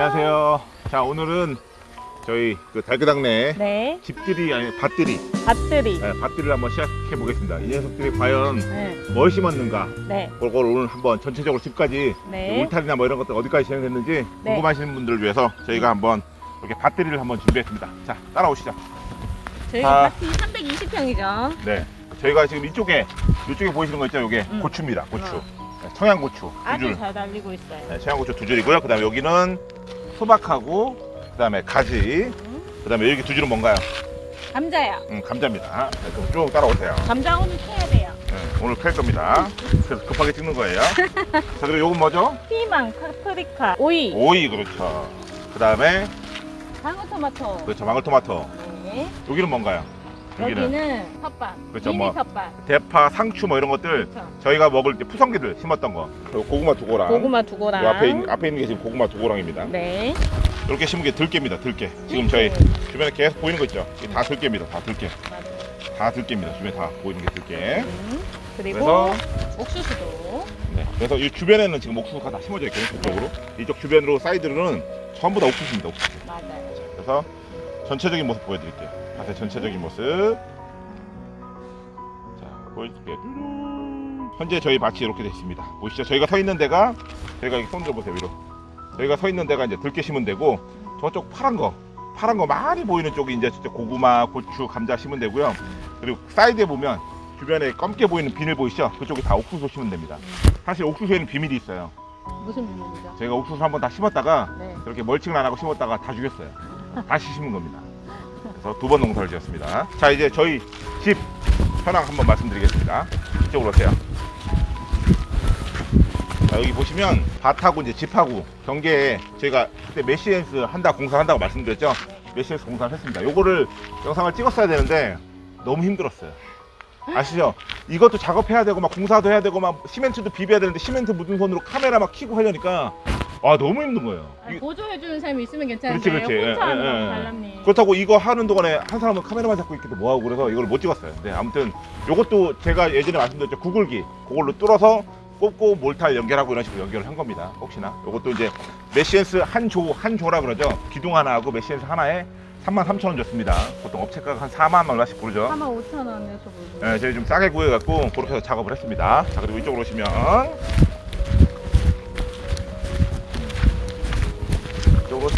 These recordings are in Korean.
안녕하세요. 자 오늘은 저희 그 달그당내 네, 집들이 아니 밭들이 밭들이. 네, 밭들이를 한번 시작해 보겠습니다. 이 녀석들이 과연 네, 뭘 심었는가 네, 그걸 오늘 한번 전체적으로 집까지 네. 울타리나 뭐 이런 것들 어디까지 진행됐는지 네. 궁금하시는 분들을 위해서 저희가 한번 이렇게 밭들이를 한번 준비했습니다. 자 따라오시죠. 저희가 아. 밭이 320평이죠. 네, 저희가 지금 이쪽에 이쪽에 보이시는 거 있죠? 이게 음. 고추입니다. 고추. 어. 네, 청양고추 두 아주 줄. 잘 달리고 있어요. 네, 청양고추 두 줄이고요. 그 다음에 여기는 수박하고 그다음에 가지. 음, 그다음에 여기 두 줄은 뭔가요? 감자야. 음, 감자입니다. 네, 그럼 쭉 따라오세요. 감자 오늘 캐야 돼요. 네, 오늘 캘 겁니다. 그래서 급하게 찍는 거예요. 자, 그리고 요건 뭐죠? 피망, 파프리카, 오이, 오이, 그렇죠. 그 다음에, 방울토마토. 그렇죠. 방울토마토. 네. 여기는 뭔가요? 여기는 여기는 텃밭. 그렇죠, 미니 뭐. 텃밭. 대파, 상추 뭐 이런 것들 그렇죠. 저희가 먹을 때 푸성기들 심었던 거. 그리고 고구마 두고랑. 고구마 두고랑. 요 앞에, 있, 앞에 있는 게 지금 고구마 두고랑입니다. 네. 이렇게 심은 게 들깨입니다. 들깨. 지금 저희 주변에 계속 보이는 거 있죠? 이게 다 들깨입니다. 다 들깨. 맞아요. 다 들깨입니다. 주변에 다 보이는 게 들깨. 음, 그리고 그래서 옥수수도. 네, 그래서 이 주변에는 지금 옥수수가 다 심어져 있거든요. 그쪽으로. 이쪽 주변으로 사이드로는 전부 다 옥수수입니다. 옥수수. 맞아요. 그래서 전체적인 모습 보여드릴게요. 밭의 전체적인 모습. 자, 보여드릴게요. 현재 저희 밭이 이렇게 되어 있습니다. 보시죠. 저희가 서 있는 데가 저희가 손 들어보세요 위로. 저희가 서 있는 데가 이제 들깨 심은 데고 저쪽 파란 거 파란 거 많이 보이는 쪽이 이제 저쪽 고구마, 고추, 감자 심은 데고요. 그리고 사이드에 보면 주변에 검게 보이는 비닐 보이시죠? 그쪽이 다 옥수수 심은 데입니다. 사실 옥수수에는 비밀이 있어요. 무슨 비밀이죠? 저희가 옥수수 한번 다 심었다가 네. 그렇게 멀칭을 안 하고 심었다가 다 죽였어요. 다시 심은 겁니다. 그래서 두 번 농사를 지었습니다. 자 이제 저희 집 현황 한번 말씀드리겠습니다. 이쪽으로 오세요. 자, 여기 보시면 밭하고 이제 집하고 경계에 저희가 그때 mesh fence 한다 공사 한다고 말씀드렸죠. mesh fence 공사를 했습니다. 요거를 영상을 찍었어야 되는데 너무 힘들었어요. 아시죠? 이것도 작업해야 되고 막 공사도 해야 되고 막 시멘트도 비벼야 되는데 시멘트 묻은 손으로 카메라 막 켜고 하려니까 아 너무 힘든 거예요. 아니, 이- 보조해주는 사람이 있으면 괜찮은데 그렇지, 그렇지. 혼자 예, 하는 예, 건 예. 달랍니. 그렇다고 이거 하는 동안에 한 사람은 카메라만 잡고 있기도 뭐하고 그래서 이걸 못 찍었어요. 네, 아무튼 이것도 제가 예전에 말씀드렸죠. 구글기 그걸로 뚫어서 꽂고 몰탈 연결하고 이런 식으로 연결을 한 겁니다. 혹시나 이것도 이제 mesh fence 한 조 한 조라 그러죠. 기둥 하나하고 mesh fence 하나에 3만 3천 원 줬습니다. 보통 업체가가 한 4만 얼마씩 부르죠. 4만 5천 원에서 보고. 네, 저희 좀 싸게 구해갖고 그렇게 해서 작업을 했습니다. 자 그리고 이쪽으로 오시면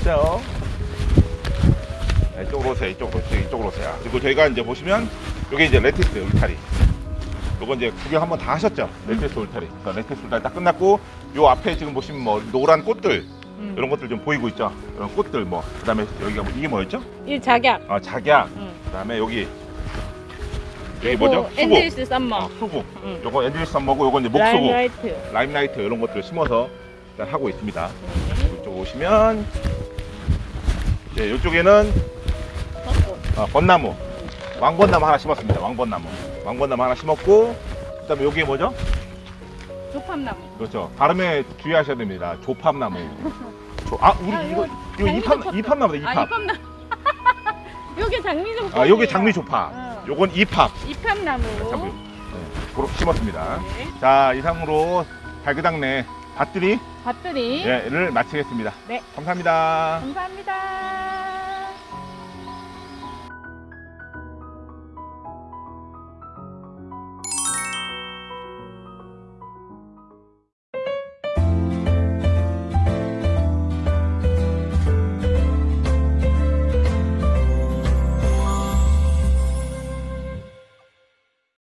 오세요. 네, 이쪽으로 오세요. 이쪽으로. 이쪽으로 오세요. 그리고 저희가 이제 보시면 이게 이제 lattice 울타리. 요거 이제 구경 한번 다 하셨죠? lattice 울타리. 그래서 lattice 울타리 딱 끝났고 요 앞에 지금 보시면 뭐 노란 꽃들 음. 이런 것들 좀 보이고 있죠? 이런 꽃들 뭐 그다음에 여기가 뭐, 이게 뭐였죠? 이 작약. 아 작약. 음. 그다음에 여기 여기 뭐죠? Endless Summer. 아, 수국. 음. 요거 Endless Summer고 요거 이제 목수국. Limelight. Limelight 이런 것들을 심어서 일단 하고 있습니다. 네. 이쪽 오시면 이제 이쪽에는 어, 벚나무 왕벚나무 하나 심었습니다. 왕벚나무 왕벚나무 하나 심었고 그 다음에 여기 뭐죠? 조팝나무. 그렇죠. 발음에 주의하셔야 됩니다. 조팝나무. 조, 아 우리 아, 이거 이거 이거 장미 이팝 아 이팝. 이팝나무. 요게 장미 조팝. 아 여기 장미 조팝. 응. 요건 이팝. 이팝나무. 네, 그렇게 심었습니다. 네. 자 이상으로 달그당내 밭들이 밭들이. 를 마치겠습니다. 네. 감사합니다. 감사합니다.